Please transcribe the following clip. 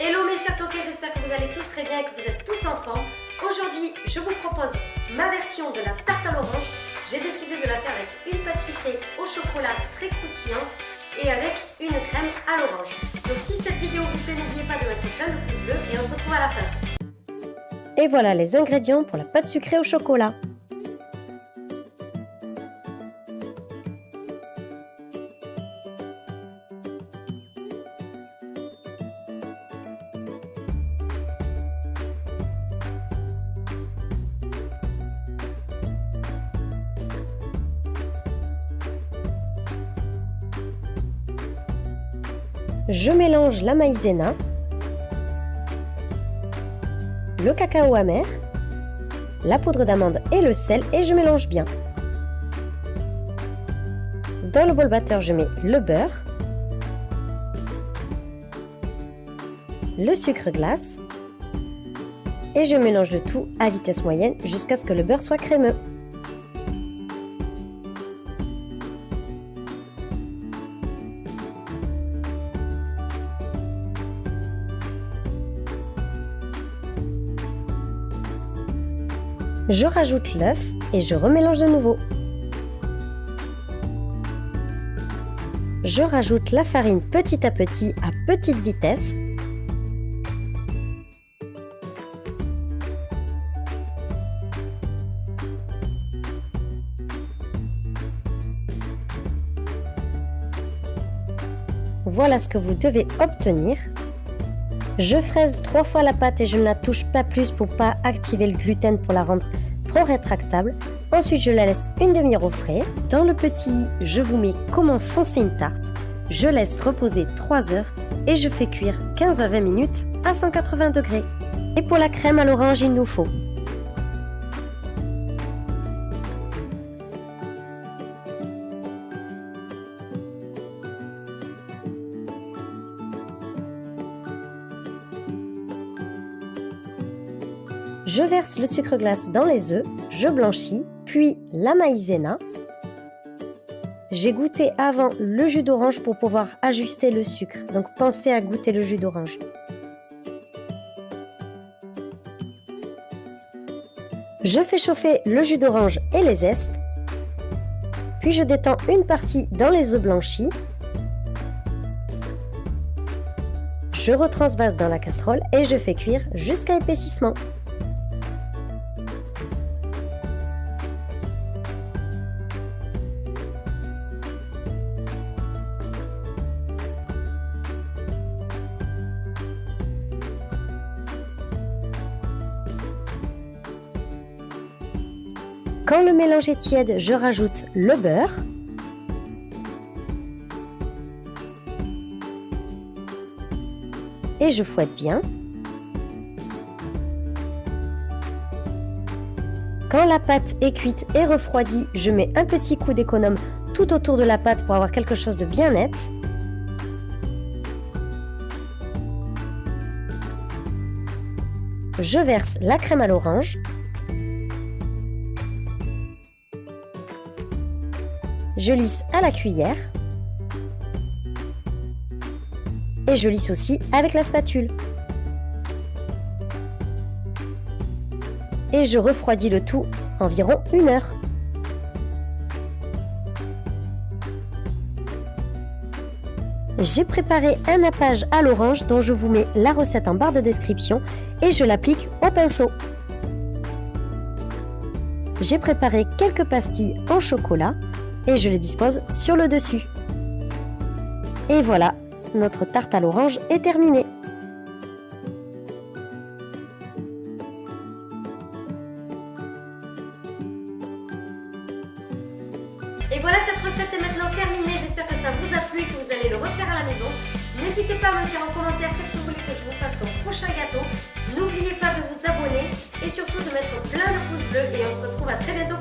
Hello mes chers toquets, j'espère que vous allez tous très bien et que vous êtes tous en forme. Aujourd'hui, je vous propose ma version de la tarte à l'orange. J'ai décidé de la faire avec une pâte sucrée au chocolat très croustillante et avec une crème à l'orange. Donc si cette vidéo vous plaît, n'oubliez pas de mettre plein de pouces bleus et on se retrouve à la fin. Et voilà les ingrédients pour la pâte sucrée au chocolat. Je mélange la maïzena, le cacao amer, la poudre d'amande et le sel et je mélange bien. Dans le bol batteur, je mets le beurre, le sucre glace et je mélange le tout à vitesse moyenne jusqu'à ce que le beurre soit crémeux. Je rajoute l'œuf et je remélange de nouveau. Je rajoute la farine petit à petit à petite vitesse. Voilà ce que vous devez obtenir. Je fraise trois fois la pâte et je ne la touche pas plus pour pas activer le gluten pour la rendre trop rétractable. Ensuite, je la laisse une demi-heure au frais. Dans le petit, je vous mets comment foncer une tarte. Je laisse reposer 3 heures et je fais cuire 15 à 20 minutes à 180 degrés. Et pour la crème à l'orange, il nous faut Je verse le sucre glace dans les œufs, je blanchis, puis la maïzena. J'ai goûté avant le jus d'orange pour pouvoir ajuster le sucre, donc pensez à goûter le jus d'orange. Je fais chauffer le jus d'orange et les zestes, puis je détends une partie dans les œufs blanchis. Je retransvase dans la casserole et je fais cuire jusqu'à épaississement. Quand le mélange est tiède, je rajoute le beurre. Et je fouette bien. Quand la pâte est cuite et refroidie, je mets un petit coup d'économe tout autour de la pâte pour avoir quelque chose de bien net. Je verse la crème à l'orange Je lisse à la cuillère. Et je lisse aussi avec la spatule. Et je refroidis le tout environ une heure. J'ai préparé un nappage à l'orange dont je vous mets la recette en barre de description et je l'applique au pinceau. J'ai préparé quelques pastilles en chocolat et je les dispose sur le dessus. Et voilà, notre tarte à l'orange est terminée. Et voilà, cette recette est maintenant terminée. J'espère que ça vous a plu et que vous allez le refaire à la maison. N'hésitez pas à me dire en commentaire qu'est-ce que vous voulez que je vous fasse comme prochain gâteau. N'oubliez pas de vous abonner et surtout de mettre plein de pouces bleus. Et on se retrouve à très bientôt